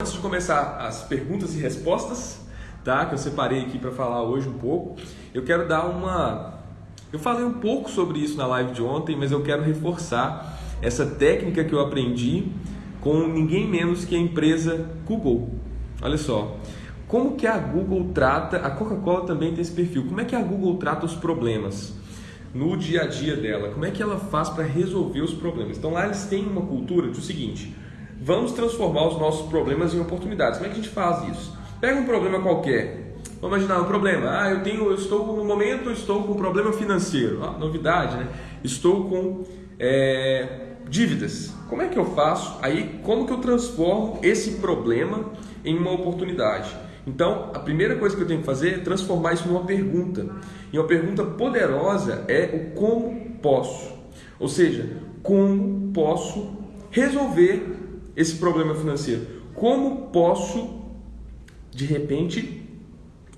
Antes de começar as perguntas e respostas, tá? Que eu separei aqui para falar hoje um pouco, eu quero dar uma. Eu falei um pouco sobre isso na live de ontem, mas eu quero reforçar essa técnica que eu aprendi com ninguém menos que a empresa Google. Olha só, como que a Google trata, a Coca-Cola também tem esse perfil. Como é que a Google trata os problemas no dia a dia dela? Como é que ela faz para resolver os problemas? Então lá eles têm uma cultura de o seguinte Vamos transformar os nossos problemas em oportunidades. Como é que a gente faz isso? Pega um problema qualquer. Vamos imaginar um problema. Ah, eu tenho, eu estou no momento, estou com um problema financeiro. Ah, novidade, né? Estou com é, dívidas. Como é que eu faço? Aí, como que eu transformo esse problema em uma oportunidade? Então, a primeira coisa que eu tenho que fazer é transformar isso numa pergunta. E uma pergunta poderosa é o como posso. Ou seja, como posso resolver esse problema financeiro? Como posso, de repente,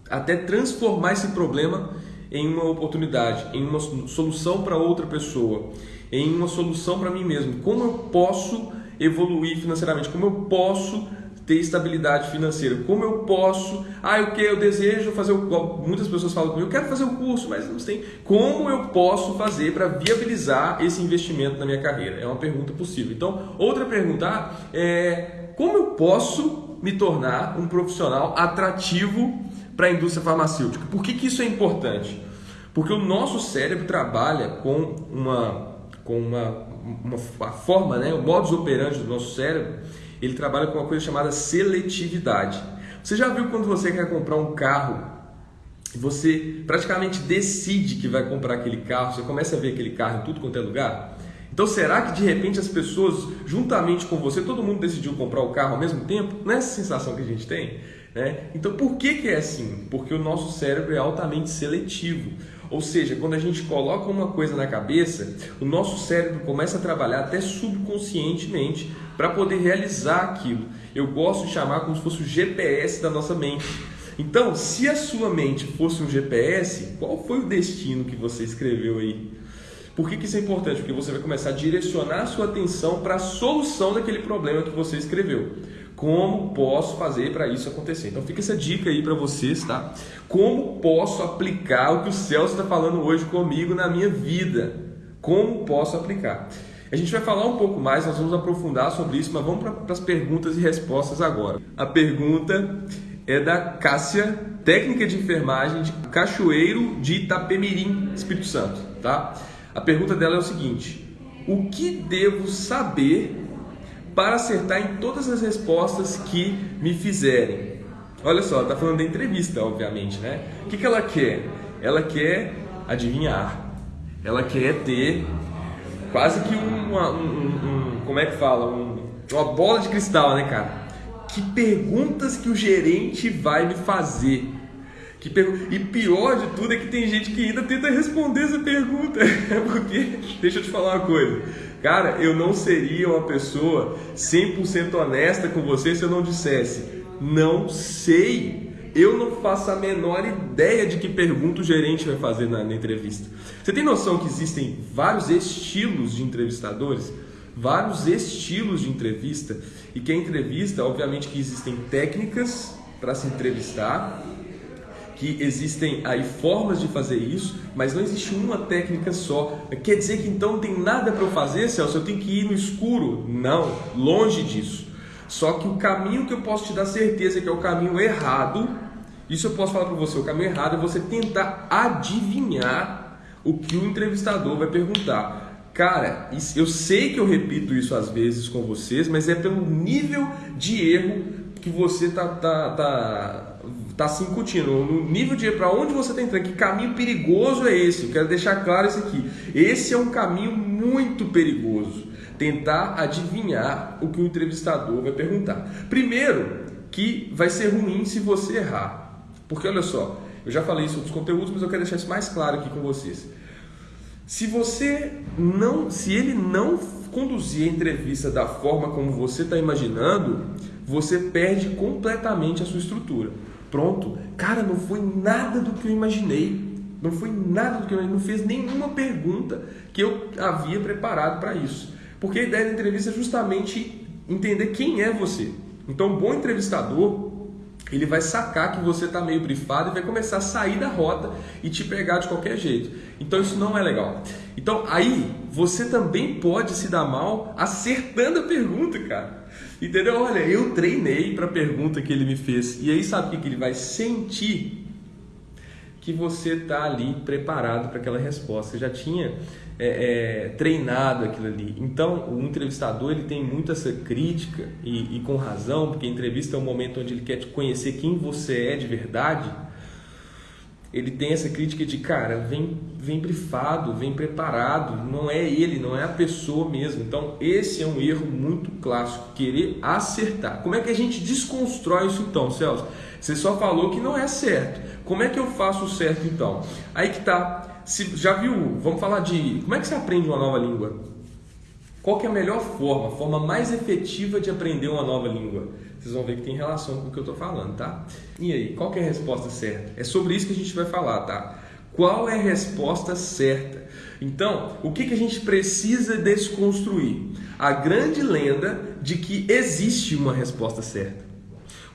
até transformar esse problema em uma oportunidade, em uma solução para outra pessoa, em uma solução para mim mesmo? Como eu posso evoluir financeiramente? Como eu posso ter estabilidade financeira? Como eu posso? Ah, o que eu desejo fazer o muitas pessoas falam comigo, eu quero fazer o curso, mas não tem. Como eu posso fazer para viabilizar esse investimento na minha carreira? É uma pergunta possível. Então, outra pergunta ah, é como eu posso me tornar um profissional atrativo para a indústria farmacêutica? Por que, que isso é importante? Porque o nosso cérebro trabalha com uma com uma, uma, uma forma, né, o modus operandi do nosso cérebro ele trabalha com uma coisa chamada seletividade. Você já viu quando você quer comprar um carro você praticamente decide que vai comprar aquele carro, você começa a ver aquele carro em tudo quanto é lugar? Então será que de repente as pessoas, juntamente com você, todo mundo decidiu comprar o carro ao mesmo tempo? Não é essa sensação que a gente tem? Né? Então por que, que é assim? Porque o nosso cérebro é altamente seletivo. Ou seja, quando a gente coloca uma coisa na cabeça, o nosso cérebro começa a trabalhar até subconscientemente para poder realizar aquilo. Eu gosto de chamar como se fosse o GPS da nossa mente. Então, se a sua mente fosse um GPS, qual foi o destino que você escreveu aí? Por que, que isso é importante? Porque você vai começar a direcionar a sua atenção para a solução daquele problema que você escreveu. Como posso fazer para isso acontecer? Então fica essa dica aí para vocês, tá? Como posso aplicar o que o Celso está falando hoje comigo na minha vida? Como posso aplicar? A gente vai falar um pouco mais, nós vamos aprofundar sobre isso, mas vamos para as perguntas e respostas agora. A pergunta é da Cássia, técnica de enfermagem de Cachoeiro de Itapemirim, Espírito Santo, tá? A pergunta dela é o seguinte: O que devo saber para acertar em todas as respostas que me fizerem. Olha só, tá falando da entrevista, obviamente, né? O que, que ela quer? Ela quer adivinhar. Ela quer ter quase que uma, um, um, como é que fala? Um, uma bola de cristal, né, cara? Que perguntas que o gerente vai me fazer? Que E pior de tudo é que tem gente que ainda tenta responder essa pergunta. Porque, deixa eu te falar uma coisa Cara, eu não seria uma pessoa 100% honesta com você se eu não dissesse, não sei. Eu não faço a menor ideia de que pergunta o gerente vai fazer na, na entrevista. Você tem noção que existem vários estilos de entrevistadores? Vários estilos de entrevista. E que a entrevista, obviamente que existem técnicas para se entrevistar, que existem aí formas de fazer isso, mas não existe uma técnica só. Quer dizer que então não tem nada para eu fazer, Celso? Eu tenho que ir no escuro? Não, longe disso. Só que o caminho que eu posso te dar certeza que é o caminho errado, isso eu posso falar para você, o caminho errado é você tentar adivinhar o que o entrevistador vai perguntar. Cara, eu sei que eu repito isso às vezes com vocês, mas é pelo nível de erro que você tá, tá, tá está se incutindo, no nível de para onde você está entrando, que caminho perigoso é esse? Eu quero deixar claro isso aqui. Esse é um caminho muito perigoso. Tentar adivinhar o que o entrevistador vai perguntar. Primeiro, que vai ser ruim se você errar. Porque olha só, eu já falei isso nos conteúdos, mas eu quero deixar isso mais claro aqui com vocês. Se você não, se ele não conduzir a entrevista da forma como você está imaginando, você perde completamente a sua estrutura. Pronto. Cara, não foi nada do que eu imaginei. Não foi nada do que eu imaginei. Não fez nenhuma pergunta que eu havia preparado para isso. Porque a ideia da entrevista é justamente entender quem é você. Então, um bom entrevistador ele vai sacar que você está meio brifado e vai começar a sair da rota e te pegar de qualquer jeito. Então isso não é legal. Então aí você também pode se dar mal acertando a pergunta, cara. Entendeu? Olha, eu treinei para a pergunta que ele me fez. E aí sabe o que ele vai sentir? Que você está ali preparado para aquela resposta. Você já tinha é, é, treinado aquilo ali. Então, o entrevistador ele tem muito essa crítica e, e, com razão, porque a entrevista é um momento onde ele quer te conhecer quem você é de verdade. Ele tem essa crítica de cara, vem, vem brifado, vem preparado, não é ele, não é a pessoa mesmo. Então, esse é um erro muito clássico, querer acertar. Como é que a gente desconstrói isso então, Celso? Você só falou que não é certo. Como é que eu faço o certo então? Aí que tá se, já viu, vamos falar de como é que você aprende uma nova língua? Qual é a melhor forma, a forma mais efetiva de aprender uma nova língua? Vocês vão ver que tem relação com o que eu estou falando, tá? E aí, qual é a resposta certa? É sobre isso que a gente vai falar, tá? Qual é a resposta certa? Então, o que, que a gente precisa desconstruir? A grande lenda de que existe uma resposta certa.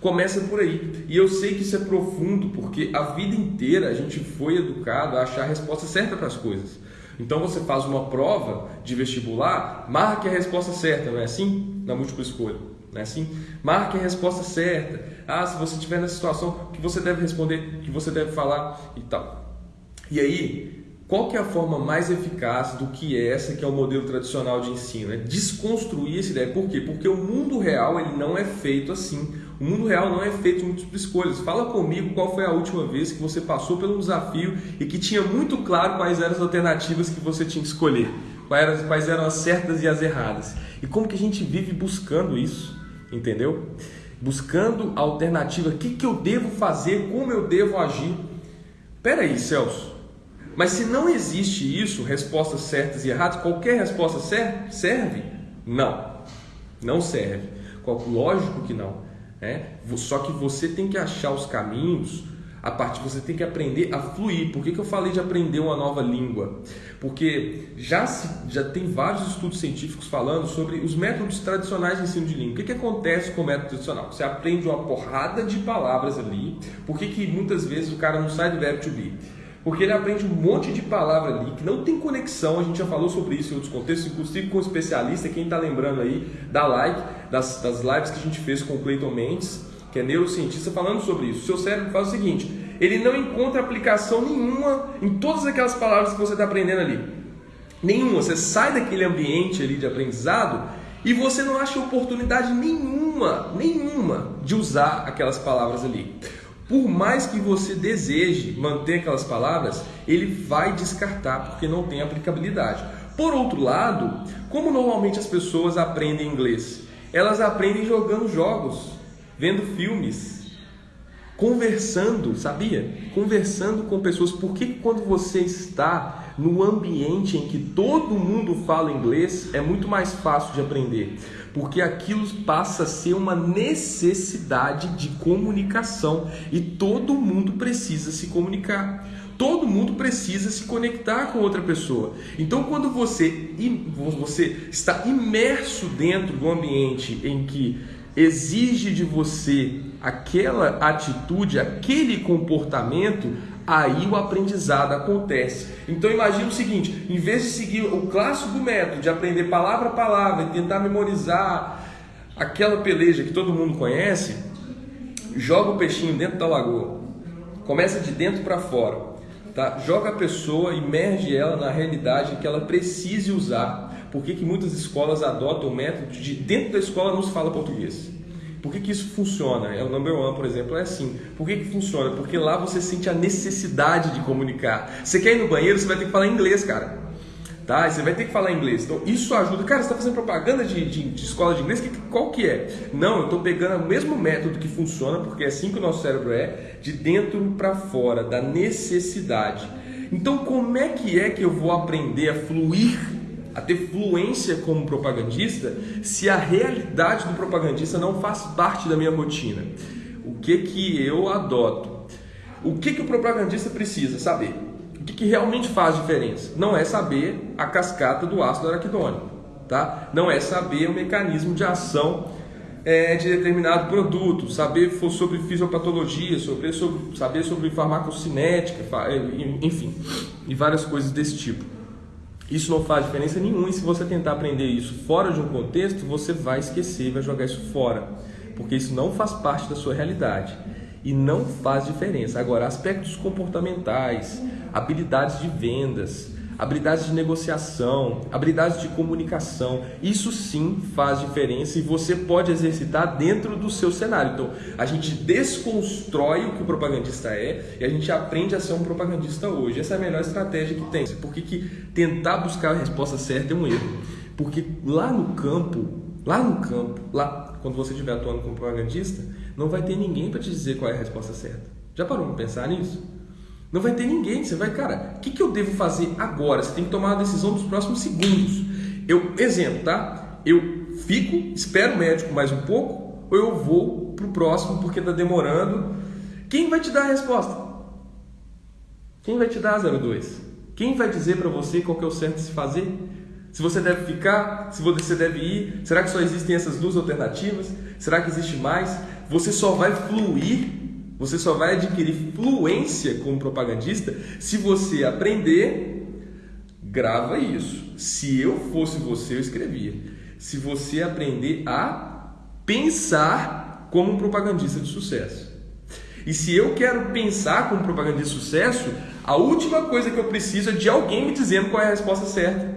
Começa por aí. E eu sei que isso é profundo, porque a vida inteira a gente foi educado a achar a resposta certa para as coisas. Então você faz uma prova de vestibular, marque a resposta certa, não é assim? Na múltipla escolha, não é assim? Marque a resposta certa. Ah, se você estiver nessa situação, que você deve responder, que você deve falar e tal. E aí, qual que é a forma mais eficaz do que essa, que é o modelo tradicional de ensino? É desconstruir essa ideia. Por quê? Porque o mundo real ele não é feito assim. O mundo real não é feito de múltiplas escolhas. Fala comigo qual foi a última vez que você passou pelo desafio e que tinha muito claro quais eram as alternativas que você tinha que escolher, quais eram, as certas e as erradas. E como que a gente vive buscando isso, entendeu? Buscando a alternativa, o que, que eu devo fazer, como eu devo agir. Pera aí, Celso. Mas se não existe isso, respostas certas e erradas, qualquer resposta serve? Não, não serve. Lógico que não. É? Só que você tem que achar os caminhos, a partir você tem que aprender a fluir. Por que, que eu falei de aprender uma nova língua? Porque já, se, já tem vários estudos científicos falando sobre os métodos tradicionais de ensino de língua. O que, que acontece com o método tradicional? Você aprende uma porrada de palavras ali. Por que, que muitas vezes o cara não sai do verbo to be? Porque ele aprende um monte de palavra ali que não tem conexão. A gente já falou sobre isso em outros contextos, inclusive com um especialista. Quem está lembrando aí, dá like das, das lives que a gente fez com o Clayton Mendes, que é neurocientista, falando sobre isso. Seu cérebro faz o seguinte: ele não encontra aplicação nenhuma em todas aquelas palavras que você está aprendendo ali. Nenhuma. Você sai daquele ambiente ali de aprendizado e você não acha oportunidade nenhuma, nenhuma de usar aquelas palavras ali. Por mais que você deseje manter aquelas palavras, ele vai descartar porque não tem aplicabilidade. Por outro lado, como normalmente as pessoas aprendem inglês? Elas aprendem jogando jogos, vendo filmes, conversando, sabia? Conversando com pessoas. Por que quando você está no ambiente em que todo mundo fala inglês, é muito mais fácil de aprender? Porque aquilo passa a ser uma necessidade de comunicação e todo mundo precisa se comunicar. Todo mundo precisa se conectar com outra pessoa. Então, quando você, você está imerso dentro do ambiente em que exige de você aquela atitude, aquele comportamento, aí o aprendizado acontece. Então imagine o seguinte: em vez de seguir o clássico método de aprender palavra a palavra e tentar memorizar aquela peleja que todo mundo conhece, joga o peixinho dentro da lagoa. Começa de dentro para fora. Tá? Joga a pessoa, imerge ela na realidade que ela precise usar. Por que, que muitas escolas adotam o método de dentro da escola não se fala português? Por que, que isso funciona? É o number one, por exemplo, é assim. Por que, que funciona? Porque lá você sente a necessidade de comunicar. Você quer ir no banheiro, você vai ter que falar inglês, cara. Tá? Você vai ter que falar inglês. Então isso ajuda. Cara, você está fazendo propaganda de, de, de, escola de inglês? qual que é? Não, eu estou pegando o mesmo método que funciona, porque é assim que o nosso cérebro é, de dentro para fora, da necessidade. Então como é que é que eu vou aprender a fluir a ter fluência como propagandista se a realidade do propagandista não faz parte da minha rotina? O que que eu adoto? O que que o propagandista precisa saber? O que, que realmente faz diferença? Não é saber a cascata do ácido araquidônico, tá? Não é saber o mecanismo de ação é, de determinado produto, saber sobre fisiopatologia, sobre, sobre, saber sobre farmacocinética, é, enfim, e várias coisas desse tipo. Isso não faz diferença nenhuma e se você tentar aprender isso fora de um contexto, você vai esquecer, vai jogar isso fora, porque isso não faz parte da sua realidade e não faz diferença. Agora, aspectos comportamentais, habilidades de vendas, habilidades de negociação, habilidades de comunicação. Isso sim faz diferença e você pode exercitar dentro do seu cenário. Então, a gente desconstrói o que o propagandista é e a gente aprende a ser um propagandista hoje. Essa é a melhor estratégia que tem. Por que, que tentar buscar a resposta certa é um erro? Porque lá no campo, lá no campo, lá quando você estiver atuando como propagandista, não vai ter ninguém para te dizer qual é a resposta certa. Já parou para pensar nisso? Não vai ter ninguém. Você vai, cara, o que, que eu devo fazer agora? Você tem que tomar uma decisão dos próximos segundos. Eu, exemplo, tá? Eu fico, espero o médico mais um pouco, ou eu vou pro próximo porque tá demorando. Quem vai te dar a resposta? Quem vai te dar 02? Quem vai dizer para você qual que é o certo de se fazer? Se você deve ficar, se você deve ir, será que só existem essas duas alternativas? Será que existe mais? Você só vai fluir você só vai adquirir fluência como propagandista se você aprender, grava isso. Se eu fosse você, eu escrevia. Se você aprender a pensar como um propagandista de sucesso. E se eu quero pensar como propagandista de sucesso, a última coisa que eu preciso é de alguém me dizendo qual é a resposta certa.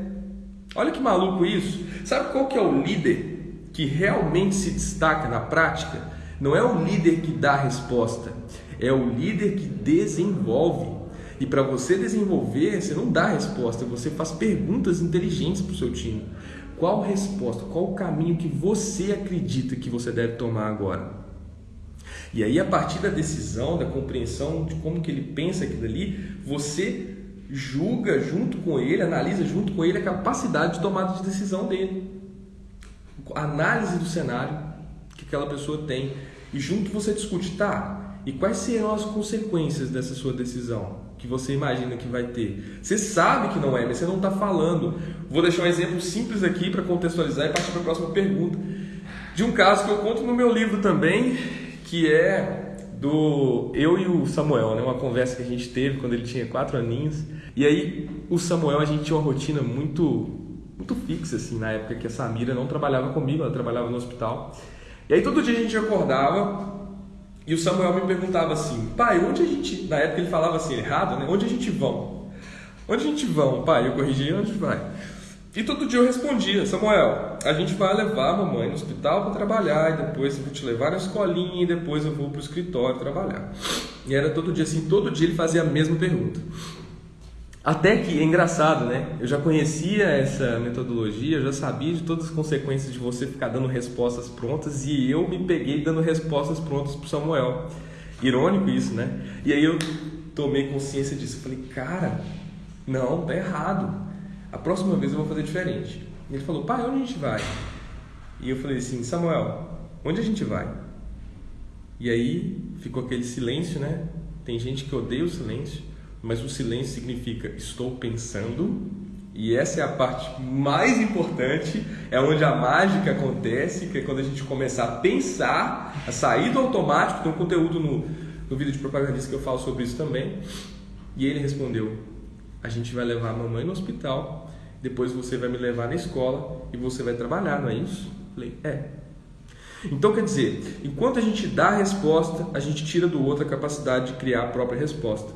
Olha que maluco isso. Sabe qual que é o líder que realmente se destaca na prática? Não é o líder que dá a resposta, é o líder que desenvolve. E para você desenvolver, você não dá a resposta, você faz perguntas inteligentes para o seu time. Qual resposta, qual o caminho que você acredita que você deve tomar agora? E aí, a partir da decisão, da compreensão de como que ele pensa aquilo ali, você julga junto com ele, analisa junto com ele a capacidade de tomada de decisão dele. Análise do cenário, que aquela pessoa tem. E junto você discute, tá? E quais serão as consequências dessa sua decisão que você imagina que vai ter? Você sabe que não é, mas você não está falando. Vou deixar um exemplo simples aqui para contextualizar e partir para a próxima pergunta. De um caso que eu conto no meu livro também, que é do eu e o Samuel, né? Uma conversa que a gente teve quando ele tinha quatro aninhos. E aí o Samuel a gente tinha uma rotina muito muito fixa assim na época que a Samira não trabalhava comigo, ela trabalhava no hospital. E aí todo dia a gente acordava e o Samuel me perguntava assim, pai, onde a gente. Na época ele falava assim, errado, né? Onde a gente vão? Onde a gente vão, pai? Eu corrigia, onde vai? E todo dia eu respondia, Samuel, a gente vai levar a mamãe no hospital para trabalhar, e depois eu vou te levar na escolinha, e depois eu vou para o escritório trabalhar. E era todo dia assim, todo dia ele fazia a mesma pergunta. Até que é engraçado, né? Eu já conhecia essa metodologia, eu já sabia de todas as consequências de você ficar dando respostas prontas e eu me peguei dando respostas prontas para Samuel. Irônico isso, né? E aí eu tomei consciência disso. falei, cara, não, tá errado. A próxima vez eu vou fazer diferente. E ele falou, pai, onde a gente vai? E eu falei assim, Samuel, onde a gente vai? E aí ficou aquele silêncio, né? Tem gente que odeia o silêncio mas o silêncio significa estou pensando, e essa é a parte mais importante, é onde a mágica acontece, que é quando a gente começar a pensar, a sair do automático, tem um conteúdo no, no vídeo de propagandista que eu falo sobre isso também. E ele respondeu: A gente vai levar a mamãe no hospital, depois você vai me levar na escola e você vai trabalhar, não é isso? Falei: É. Então quer dizer, enquanto a gente dá a resposta, a gente tira do outro a capacidade de criar a própria resposta.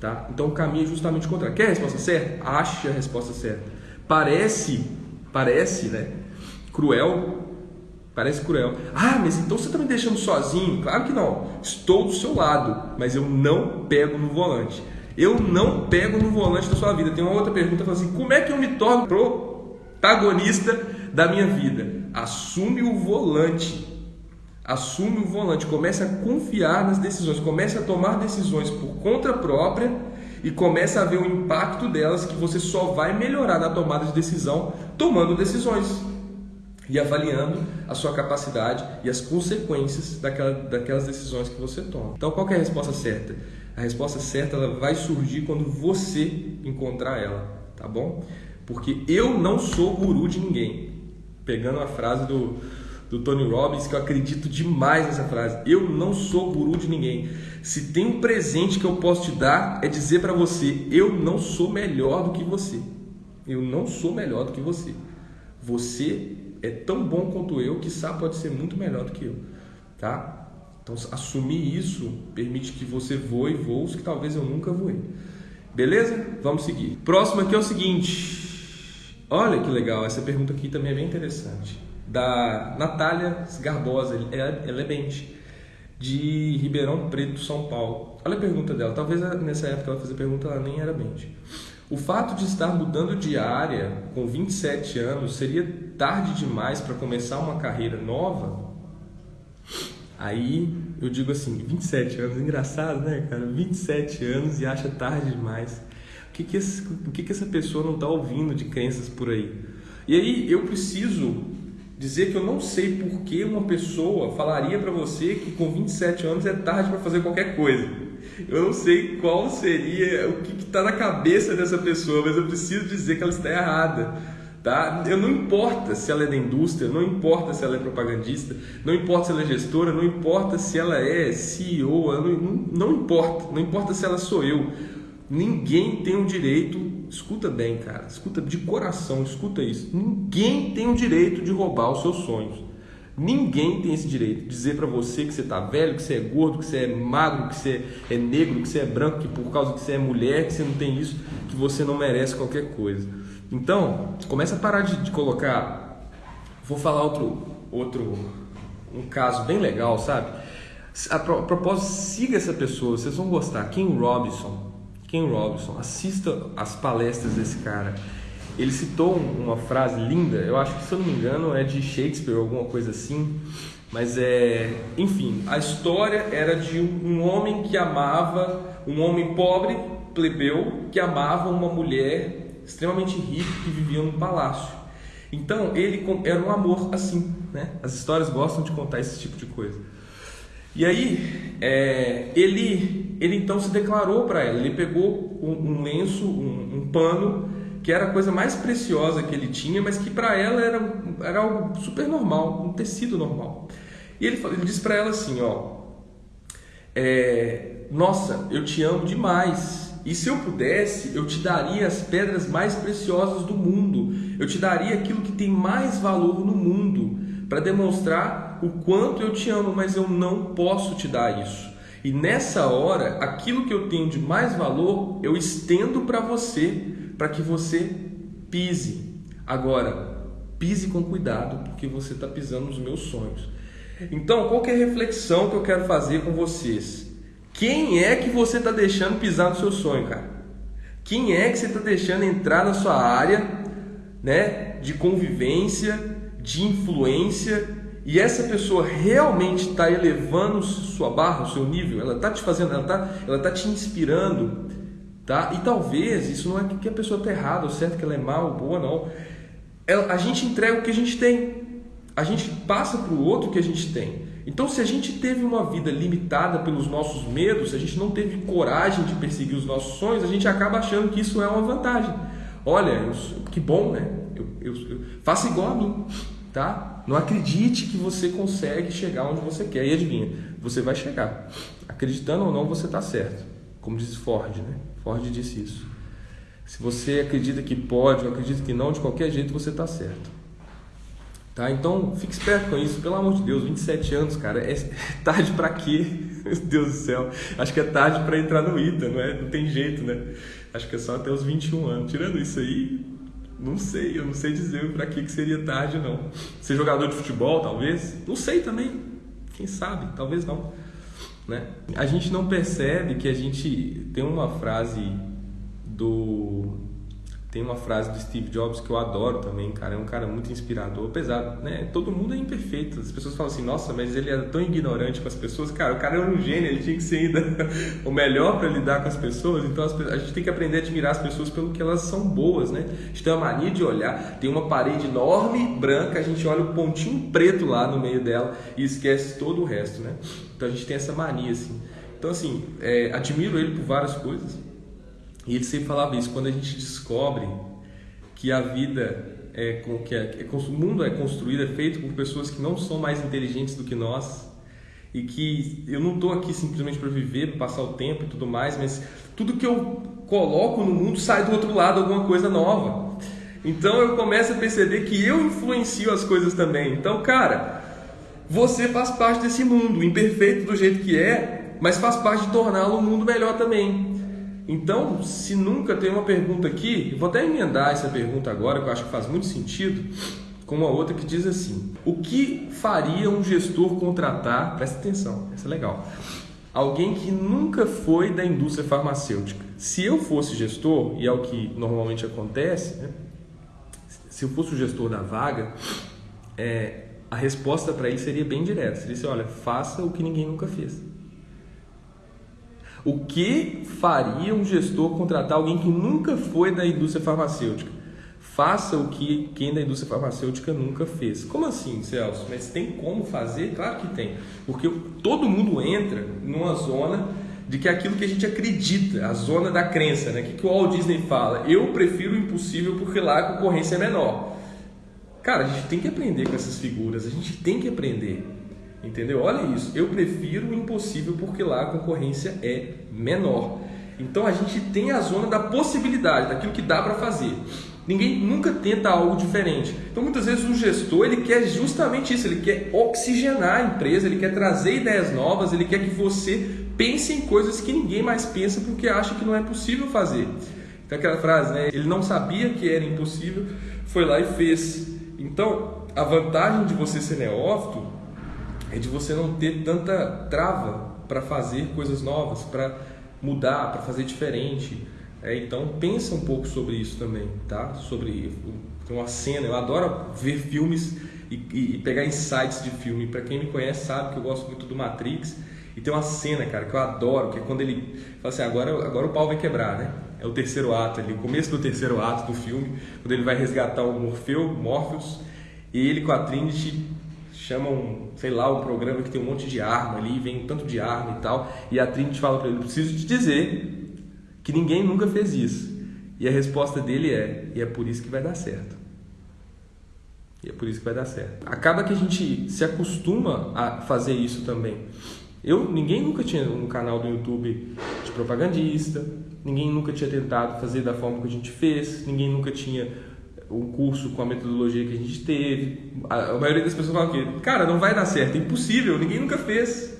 Tá? Então o caminho é justamente o contrário. Quer a resposta certa? Ache a resposta certa. Parece, parece, né? Cruel. Parece cruel. Ah, mas então você está me deixando sozinho? Claro que não. Estou do seu lado, mas eu não pego no volante. Eu não pego no volante da sua vida. Tem uma outra pergunta assim: como é que eu me torno protagonista da minha vida? Assume o volante assume o volante, comece a confiar nas decisões, comece a tomar decisões por conta própria e comece a ver o impacto delas que você só vai melhorar na tomada de decisão tomando decisões e avaliando a sua capacidade e as consequências daquela, daquelas decisões que você toma. Então, qual é a resposta certa? A resposta certa ela vai surgir quando você encontrar ela, tá bom? Porque eu não sou guru de ninguém. Pegando a frase do do Tony Robbins que eu acredito demais nessa frase. Eu não sou guru de ninguém. Se tem um presente que eu posso te dar, é dizer para você: eu não sou melhor do que você. Eu não sou melhor do que você. Você é tão bom quanto eu que sabe pode ser muito melhor do que eu, tá? Então assumir isso permite que você voe voos que talvez eu nunca voei. Beleza? Vamos seguir. Próximo aqui é o seguinte. Olha que legal, essa pergunta aqui também é bem interessante. Da Natália Garbosa, ela, é bente, de Ribeirão Preto, São Paulo. Olha a pergunta dela, talvez nessa época ela fez a pergunta, ela nem era bente. O fato de estar mudando de área com 27 anos seria tarde demais para começar uma carreira nova? Aí eu digo assim, 27 anos, engraçado, né, cara? 27 anos e acha tarde demais. O que que, esse, o que, que essa pessoa não está ouvindo de crenças por aí? E aí eu preciso dizer que eu não sei por que uma pessoa falaria para você que com 27 anos é tarde para fazer qualquer coisa. Eu não sei qual seria, o que está na cabeça dessa pessoa, mas eu preciso dizer que ela está errada. Tá? Eu não importa se ela é da indústria, não importa se ela é propagandista, não importa se ela é gestora, não importa se ela é CEO, não, não, importa, não importa se ela sou eu. Ninguém tem o direito, escuta bem, cara, escuta de coração, escuta isso. Ninguém tem o direito de roubar os seus sonhos. Ninguém tem esse direito de dizer para você que você tá velho, que você é gordo, que você é magro, que você é negro, que você é branco, que por causa que você é mulher, que você não tem isso, que você não merece qualquer coisa. Então, começa a parar de, de colocar. Vou falar outro, outro, um caso bem legal, sabe? A, propósito, siga essa pessoa, vocês vão gostar. Ken Robinson. Ken Robinson, assista as palestras desse cara. Ele citou uma frase linda, eu acho que se eu não me engano é de Shakespeare, alguma coisa assim. Mas é, enfim, a história era de um homem que amava, um homem pobre, plebeu, que amava uma mulher extremamente rico que viviam num palácio. Então ele era um amor assim, né? As histórias gostam de contar esse tipo de coisa. E aí é, ele ele então se declarou para ela. Ele pegou um, um lenço, um, um, pano que era a coisa mais preciosa que ele tinha, mas que para ela era, era algo super normal, um tecido normal. E ele, ele disse para ela assim, ó, é, nossa, eu te amo demais e se eu pudesse, eu te daria as pedras mais preciosas do mundo. Eu te daria aquilo que tem mais valor no mundo para demonstrar o quanto eu te amo, mas eu não posso te dar isso. E nessa hora, aquilo que eu tenho de mais valor, eu estendo para você, para que você pise. Agora, pise com cuidado, porque você está pisando nos meus sonhos. Então, qual é a reflexão que eu quero fazer com vocês? Quem é que você está deixando pisar no seu sonho, cara? Quem é que você está deixando entrar na sua área, né, de convivência, de influência? E essa pessoa realmente está elevando sua barra, o seu nível? Ela está te fazendo, ela está, ela tá te inspirando, tá? E talvez isso não é que a pessoa está errada, ou certo que ela é mal ou boa, não. Ela, a gente entrega o que a gente tem. A gente passa para o outro o que a gente tem. Então, se a gente teve uma vida limitada pelos nossos medos, se a gente não teve coragem de perseguir os nossos sonhos, a gente acaba achando que isso é uma vantagem. Olha, eu, que bom, né? Eu, eu, eu, faça igual a mim, tá? Não acredite que você consegue chegar onde você quer. E adivinha, você vai chegar. Acreditando ou não, você está certo. Como diz Ford, né? Ford disse isso. Se você acredita que pode ou acredita que não, de qualquer jeito você está certo. Tá? Então, fique esperto com isso, pelo amor de Deus, 27 anos, cara, é tarde para quê? Meu Deus do céu. Acho que é tarde para entrar no ITA, não é? Não tem jeito, né? Acho que é só até os 21 anos. Tirando isso aí, não sei, eu não sei dizer para que que seria tarde não. Ser jogador de futebol, talvez? Não sei também. Quem sabe? Talvez não, né? A gente não percebe que a gente tem uma frase do tem uma frase do Steve Jobs que eu adoro também, cara. É um cara muito inspirador. Apesar, né? Todo mundo é imperfeito. As pessoas falam assim, nossa, mas ele era tão ignorante com as pessoas. Cara, o cara era um gênio, ele tinha que ser ainda o melhor para lidar com as pessoas. Então a gente tem que aprender a admirar as pessoas pelo que elas são boas, né? A gente tem uma mania de olhar, tem uma parede enorme, branca, a gente olha o pontinho preto lá no meio dela e esquece todo o resto, né? Então a gente tem essa mania, assim. Então, assim, é, admiro ele por várias coisas e ele sempre falava isso, quando a gente descobre que a vida é, que é, é, o mundo é construído, é feito por pessoas que não são mais inteligentes do que nós e que eu não estou aqui simplesmente para viver, para passar o tempo e tudo mais, mas tudo que eu coloco no mundo sai do outro lado alguma coisa nova. Então eu começo a perceber que eu influencio as coisas também. Então, cara, você faz parte desse mundo, imperfeito do jeito que é, mas faz parte de torná-lo um mundo melhor também. Então, se nunca tem uma pergunta aqui, vou até emendar essa pergunta agora, que eu acho que faz muito sentido, com uma outra que diz assim: O que faria um gestor contratar? Presta atenção, essa é legal. Alguém que nunca foi da indústria farmacêutica. Se eu fosse gestor, e é o que normalmente acontece, né? se eu fosse o gestor da vaga, é, a resposta para ele seria bem direta. Seria assim, olha, faça o que ninguém nunca fez. O que faria um gestor contratar alguém que nunca foi da indústria farmacêutica? Faça o que quem da indústria farmacêutica nunca fez. Como assim, Celso? Mas tem como fazer? Claro que tem. Porque todo mundo entra numa zona de que é aquilo que a gente acredita, a zona da crença, né? O que, que o Walt Disney fala? Eu prefiro o impossível porque lá a concorrência é menor. Cara, a gente tem que aprender com essas figuras, a gente tem que aprender. Entendeu? Olha isso. Eu prefiro o impossível porque lá a concorrência é menor. Então a gente tem a zona da possibilidade, daquilo que dá para fazer. Ninguém nunca tenta algo diferente. Então muitas vezes o gestor ele quer justamente isso, ele quer oxigenar a empresa, ele quer trazer ideias novas, ele quer que você pense em coisas que ninguém mais pensa porque acha que não é possível fazer. Então aquela frase, né? Ele não sabia que era impossível, foi lá e fez. Então, a vantagem de você ser neófito é de você não ter tanta trava para fazer coisas novas, para mudar, para fazer diferente. É, então pensa um pouco sobre isso também, tá? Sobre uma cena. Eu adoro ver filmes e, e, e pegar insights de filme. Para quem me conhece sabe que eu gosto muito do Matrix. E tem uma cena, cara, que eu adoro, que é quando ele fala assim, agora, agora o pau vai quebrar, né? É o terceiro ato ali, o começo do terceiro ato do filme, quando ele vai resgatar o Morfeu, Morpheus, e ele com a Trinity chamam, sei lá, um programa que tem um monte de arma ali, vem um tanto de arma e tal, e a Trinity fala para ele, preciso te dizer que ninguém nunca fez isso. E a resposta dele é, e é por isso que vai dar certo. E é por isso que vai dar certo. Acaba que a gente se acostuma a fazer isso também. Eu, ninguém nunca tinha um canal do YouTube de propagandista, ninguém nunca tinha tentado fazer da forma que a gente fez, ninguém nunca tinha um curso com a metodologia que a gente teve. A, maioria das pessoas falam que, cara, não vai dar certo, é impossível, ninguém nunca fez.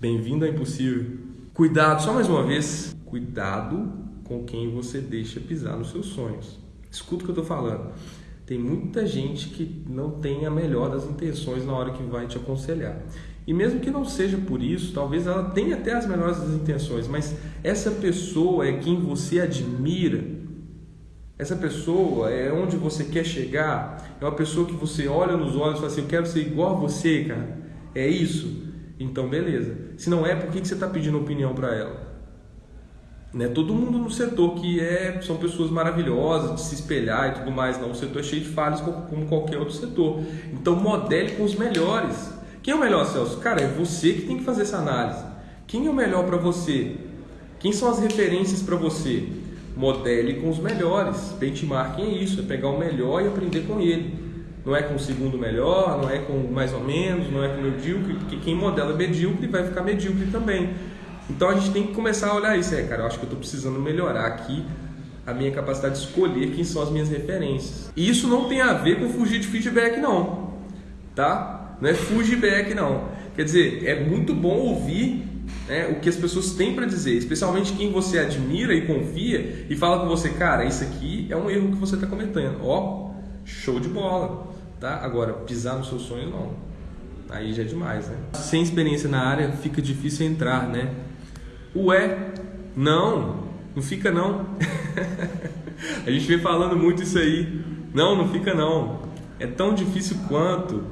Bem-vindo ao impossível. Cuidado, só mais uma vez, cuidado com quem você deixa pisar nos seus sonhos. Escuta o que eu estou falando. Tem muita gente que não tem a melhor das intenções na hora que vai te aconselhar. E mesmo que não seja por isso, talvez ela tenha até as melhores das intenções, mas essa pessoa é quem você admira. Essa pessoa é onde você quer chegar. É uma pessoa que você olha nos olhos e fala assim: Eu quero ser igual a você, cara. É isso? Então, beleza. Se não é, por que você está pedindo opinião para ela? Né? Todo mundo no setor que é, são pessoas maravilhosas de se espelhar e tudo mais. Não, o setor é cheio de falhas como qualquer outro setor. Então, modele com os melhores. Quem é o melhor, Celso? Cara, é você que tem que fazer essa análise. Quem é o melhor para você? Quem são as referências para você? Modele com os melhores. Benchmarking é isso, é pegar o melhor e aprender com ele. Não é com o segundo melhor, não é com mais ou menos, não é com medíocre, porque quem modela medíocre vai ficar medíocre também. Então a gente tem que começar a olhar isso. É, cara, eu acho que eu estou precisando melhorar aqui a minha capacidade de escolher quem são as minhas referências. E isso não tem a ver com fugir de feedback, não. Tá? Não é feedback, não. Quer dizer, é muito bom ouvir né, o que as pessoas têm para dizer, especialmente quem você admira e confia e fala com você, cara, isso aqui é um erro que você está cometendo. Ó, show de bola. Tá? Agora, pisar nos seus sonhos, não. Aí já é demais, né? Sem experiência na área, fica difícil entrar, né? Ué, não, não fica não. a gente vem falando muito isso aí. Não, não fica não. É tão difícil quanto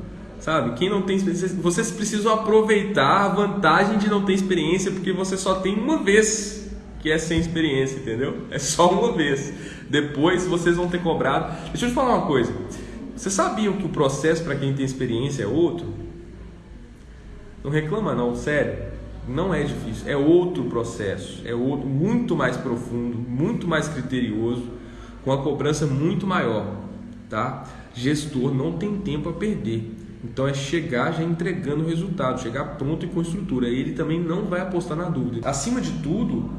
sabe? Quem não tem experiência, vocês precisam aproveitar a vantagem de não ter experiência, porque você só tem uma vez que é sem experiência, entendeu? É só uma vez. Depois vocês vão ter cobrado. Deixa eu te falar uma coisa. Vocês sabiam que o processo para quem tem experiência é outro? Não reclama não, sério. Não é difícil, é outro processo, é outro muito mais profundo, muito mais criterioso, com a cobrança muito maior. tá? Gestor não tem tempo a perder. Então é chegar já entregando o resultado, chegar pronto e com estrutura. Ele também não vai apostar na dúvida. Acima de tudo,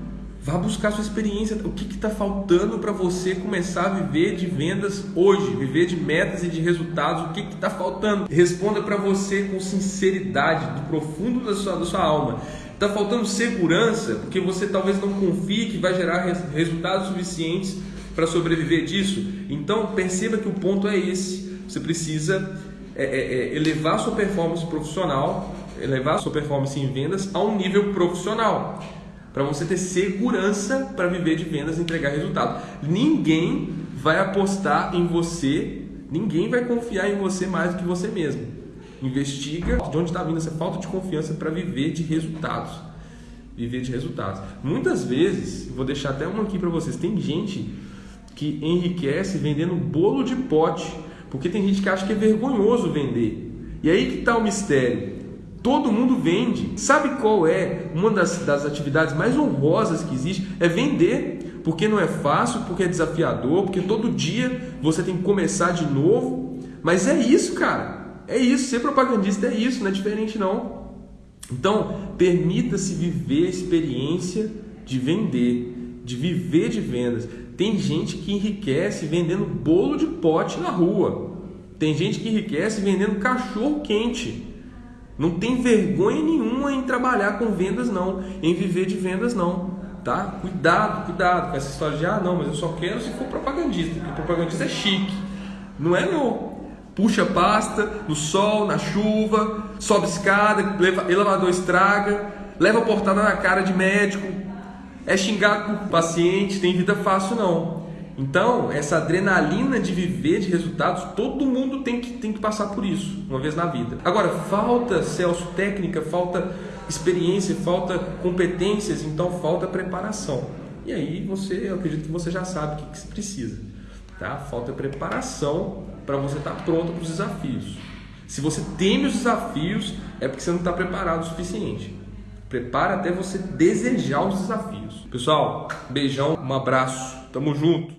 vá buscar sua experiência. O que está faltando para você começar a viver de vendas hoje, viver de metas e de resultados? O que está faltando? Responda para você com sinceridade, do profundo da sua, da sua alma. Está faltando segurança porque você talvez não confie que vai gerar resultados suficientes para sobreviver disso? Então perceba que o ponto é esse. Você precisa é, é, é, elevar sua performance profissional, elevar sua performance em vendas a um nível profissional, para você ter segurança para viver de vendas e entregar resultado. Ninguém vai apostar em você, ninguém vai confiar em você mais do que você mesmo. Investiga de onde está vindo essa falta de confiança para viver de resultados. Viver de resultados. Muitas vezes, vou deixar até uma aqui para vocês, tem gente que enriquece vendendo bolo de pote porque tem gente que acha que é vergonhoso vender. E aí que está o mistério. Todo mundo vende. Sabe qual é uma das, das atividades mais honrosas que existe? É vender. Porque não é fácil, porque é desafiador, porque todo dia você tem que começar de novo. Mas é isso, cara. É isso. Ser propagandista é isso, não é diferente não. Então, permita-se viver a experiência de vender, de viver de vendas. Tem gente que enriquece vendendo bolo de pote na rua. Tem gente que enriquece vendendo cachorro quente. Não tem vergonha nenhuma em trabalhar com vendas não, em viver de vendas não, tá? Cuidado, cuidado com essa história de ah, não, mas eu só quero se for propagandista, porque propagandista é chique. Não é não. Puxa pasta no sol, na chuva, sobe escada, leva, elevador estraga, leva portada na cara de médico, é xingado por paciente, tem vida fácil não. Então, essa adrenalina de viver de resultados, todo mundo tem que, tem que passar por isso, uma vez na vida. Agora, falta, Celso, técnica, falta experiência, falta competências, então falta preparação. E aí você, eu acredito que você já sabe o que, que se precisa. Tá? Falta preparação para você estar tá pronto para os desafios. Se você teme os desafios, é porque você não está preparado o suficiente. Prepara até você desejar os desafios. Pessoal, beijão, um abraço, tamo junto.